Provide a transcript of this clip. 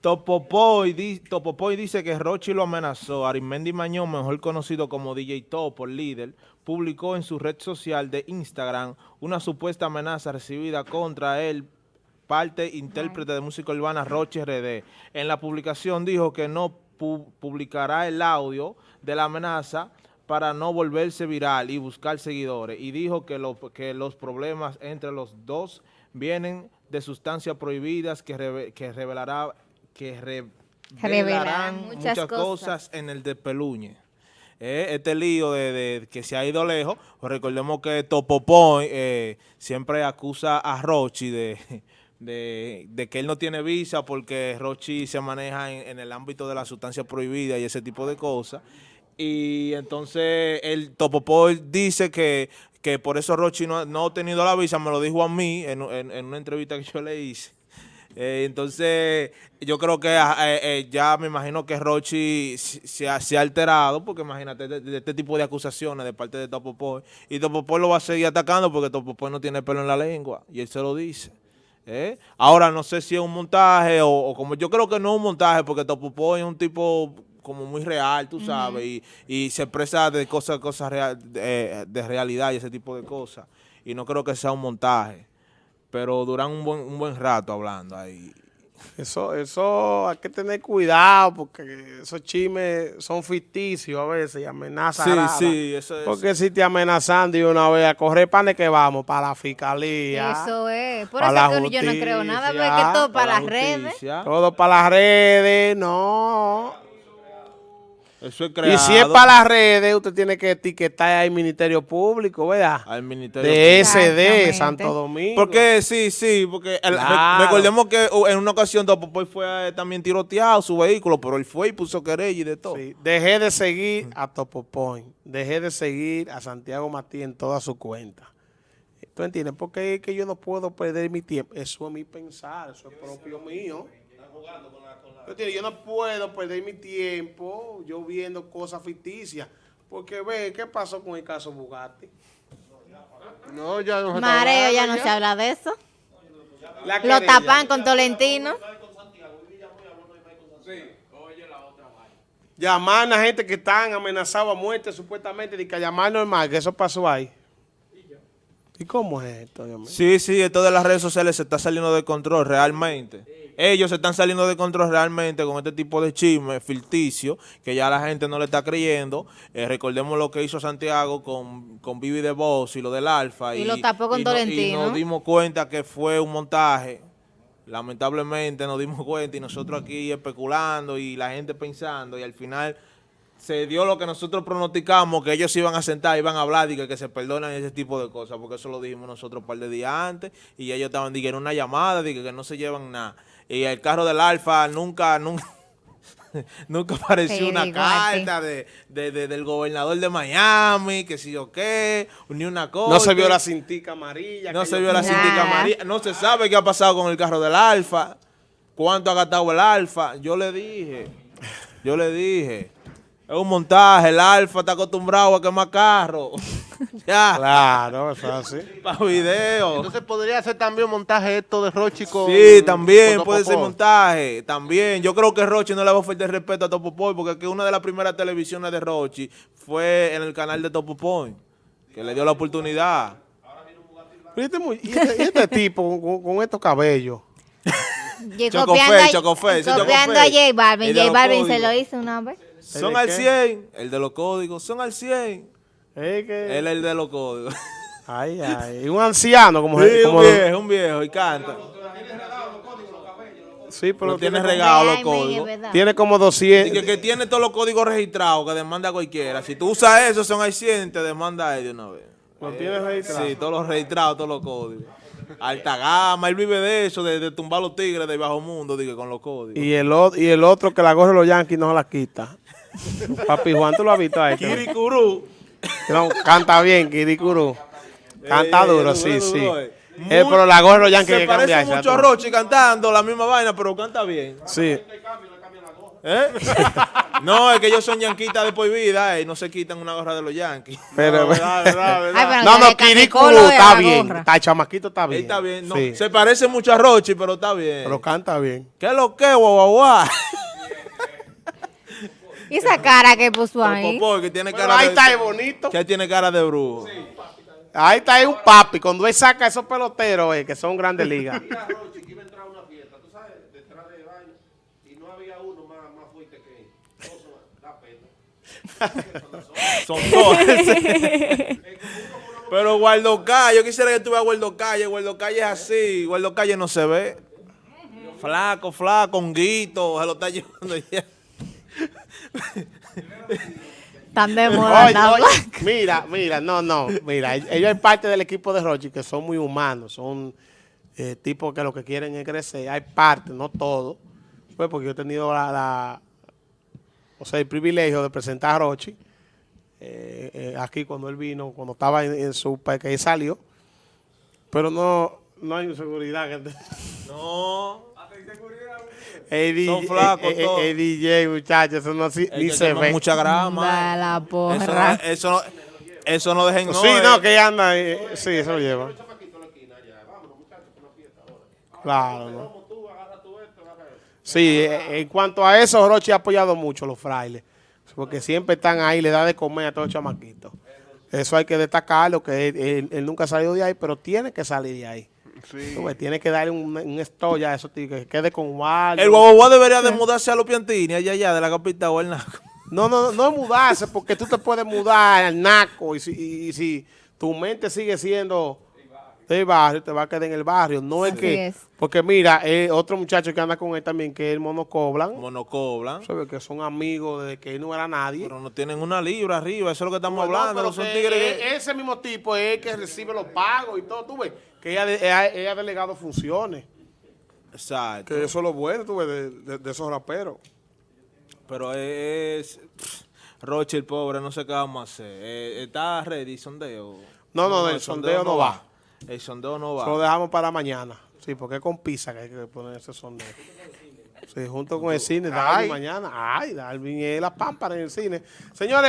Topopoy, di, Topopoy dice que Rochi lo amenazó. Arimendi Mañón, mejor conocido como DJ Topo, líder, publicó en su red social de Instagram una supuesta amenaza recibida contra él, parte intérprete de música urbana Rochi RD. En la publicación dijo que no pu publicará el audio de la amenaza para no volverse viral y buscar seguidores. Y dijo que, lo, que los problemas entre los dos vienen de sustancias prohibidas que revelará que revelarán muchas, muchas cosas. cosas. en el de Peluñe. Eh, este lío de, de, que se ha ido lejos, pues recordemos que Topopoy eh, siempre acusa a Rochi de, de, de, que él no tiene visa porque Rochi se maneja en, en el ámbito de la sustancia prohibida y ese tipo de cosas. Y entonces el Topopoy dice que, que por eso Rochi no, no, ha tenido la visa, me lo dijo a mí en, en, en una entrevista que yo le hice. Eh, entonces, yo creo que eh, eh, ya me imagino que Rochi se ha, se ha alterado, porque imagínate, de, de, este tipo de acusaciones de parte de Topopoy, y Topopoy lo va a seguir atacando porque Topopoy no tiene pelo en la lengua, y él se lo dice. ¿eh? Ahora, no sé si es un montaje o, o, como yo creo que no es un montaje, porque Topopoy es un tipo como muy real, tú sabes, uh -huh. y, y, se expresa de cosas, cosas real, de, de realidad y ese tipo de cosas, y no creo que sea un montaje pero duran un buen, un buen rato hablando ahí. Eso, eso hay que tener cuidado porque esos chismes son ficticios a veces y amenazan. Sí, sí, eso es. Porque si te amenazan de una vez a correr para que vamos, para la fiscalía. Eso es. Por eso justicia, yo no creo nada, porque todo para, para las redes. Todo para las redes, no. Eso es creado. Y si es para las redes, usted tiene que etiquetar al Ministerio Público, ¿verdad? Al Ministerio de SD, Santo Domingo. Porque sí, sí, porque el, claro. recordemos que en una ocasión Topopoy fue también tiroteado su vehículo, pero él fue y puso querella y de todo. Sí. Dejé de seguir a Topopoy, dejé de seguir a Santiago Matías en toda su cuenta. ¿Tú entiendes? Porque es que yo no puedo perder mi tiempo. Eso es mi pensar, eso es propio mío. Jugando con la yo no puedo perder mi tiempo yo viendo cosas ficticias. Porque ve, ¿qué pasó con el caso Bugatti? No, ya no se Mareo, ya no se habla de eso. Lo tapan con Tolentino. Llamar a gente que están amenazados a muerte supuestamente de que llamar normal, que eso pasó ahí. ¿Y cómo es esto? Dios mío? Sí, sí, esto de las redes sociales se está saliendo de control realmente. Ellos se están saliendo de control realmente con este tipo de chisme ficticio que ya la gente no le está creyendo. Eh, recordemos lo que hizo Santiago con, con Vivi de Voz y lo del Alfa. Y, y lo tapó con y Tolentino. No, y nos dimos cuenta que fue un montaje. Lamentablemente nos dimos cuenta y nosotros aquí especulando y la gente pensando y al final se dio lo que nosotros pronosticamos, que ellos iban a sentar, iban a hablar y que, que se perdonan ese tipo de cosas, porque eso lo dijimos nosotros un par de días antes, y ellos estaban diciendo una llamada, de que, que no se llevan nada. Y el carro del Alfa nunca, nunca, nunca apareció sí, una carta de, de, de, del gobernador de Miami, que si yo qué, ni una cosa. No se vio la cintica amarilla. No se vio la cintica amarilla. No se sabe qué ha pasado con el carro del Alfa, cuánto ha gastado el Alfa. Yo le dije, yo le dije... Es un montaje, el Alfa está acostumbrado a quemar carros. ya. Claro, eso es así. Para video. Entonces podría ser también un montaje esto de Rochi con... Sí, también con puede ser montaje. También. Yo creo que Rochi no le va a ofrecer respeto a Topopoy porque que una de las primeras televisiones de Rochi fue en el canal de Topopoy, que le dio la oportunidad. Y este, y este, y este tipo con, con estos cabellos. Chocofé. Copiando a J Balvin. J Balvin se lo hizo una vez. Son al 100, el de los códigos, son al 100. ¿Es que? Él es el de los códigos. Ay, ay. Un anciano como... Sí, como un viejo, un viejo, y canta. Sí, pero no tiene regalo los códigos. Tiene como 200. Y que, que, tiene todos los códigos registrados que demanda cualquiera. Si tú usas eso, son al 100, te demanda él de una vez. ¿Lo eh, tiene registrado? Sí, todos los registrados, todos los códigos. Alta gama, él vive de eso, de, de tumbar los tigres de bajo mundo, digo, con los códigos. Y el, y el otro que la gorra de los Yankees no la quita. Papi Juan, ¿tú lo has visto ahí? Kirikuru. No, canta bien, Kirikuru. Canta eh, duro, sí, duro, sí. Duro, eh. Eh, pero la gorra ya que Se parece mucho a Rochi cantando la misma vaina, pero canta bien. Sí. ¿Eh? no, es que ellos son yanquitas de por vida eh, y no se quitan una gorra de los yanquis. Pero, verdad, verdad, verdad. Ay, pero no, no, de está bien. Está, el chamaquito está bien. Él está bien. No, Sí. Se parece mucho a Rochi, pero está bien. Pero canta bien. ¿Qué es lo que, guau, guau, guau? ¿Y esa cara que puso ahí? Topopoy, que tiene Pero cara ahí de... está el bonito. Que tiene cara de brujo. Ahí está ahí un papi. Cuando él saca esos peloteros eh, que son grandes ligas. Mira, Rochi, que iba a entrar a una fiesta, tú sabes, detrás del baño, y no había uno más, más fuerte que él. Da pena. Son dos. Pero Guardo Calle, yo quisiera que tuviera Guardo Calle. Guardo Calle es así. Guardo Calle no se ve. Flaco, flaco, honguito. Se lo está llevando ya. Tan de moda, Oye, oye, mira, mira, no, no, mira, ellos es parte del equipo de Rochi que son muy humanos, son eh, tipos que lo que quieren es crecer, hay parte, no todo, pues porque yo he tenido la, la- o sea, el privilegio de presentar a Rochi eh, eh, aquí cuando él vino, cuando estaba en, en su país, que él salió, pero no, no hay seguridad. que- No. El Son DJ, flacos el- el- todos. el DJ, muchachos, eso no, si- ni que se ve. mucha grama. La Eso porra. no, eso no, eso no dejen. sí, eh. no, que anda, eh, sí, eso lo lleva. Claro, ¿no? Sí, eh, en cuanto a eso, Rochi ha apoyado mucho a los frailes, porque siempre están ahí, le da de comer a todos los chamaquitos. Eso hay que destacarlo, que él, él- él nunca ha salido de ahí, pero tiene que salir de ahí. Tú ves, Tiene que darle un, un estoy a eso, tío, que quede con Waldo. El guaguaguá debería de mudarse a los Piantini, allá, allá, de la capital o el naco. No, no, no es mudarse, porque tú te puedes mudar al naco y si, y- y si tu mente sigue siendo del barrio, te va a quedar en el barrio. No es Así que, es. porque mira, eh, otro muchacho que anda con él también, que es el Mono Coblan, Monocoblan. ¿sabes? que son amigos desde que él no era nadie. Pero no tienen una libra arriba, eso es lo que estamos no, hablando. pero no son que tigres e- que- ese mismo tipo es el que recibe los pagos y todo, tú ves, que ella, ella, ella ha delegado funciones. Exacto. Que eso es lo bueno, tú ves, de, de- de esos raperos. Pero es. Roche, el pobre, no sé qué vamos a hacer. Eh, ¿Está ready sondeo? No, no, el sondeo no va. El sondeo no va. Lo dejamos para mañana. Sí, porque es con pizza que hay que poner ese sondeo. Sí, junto con el cine, Darwin mañana. Ay, Darwin es la pámpara en el cine. Señores.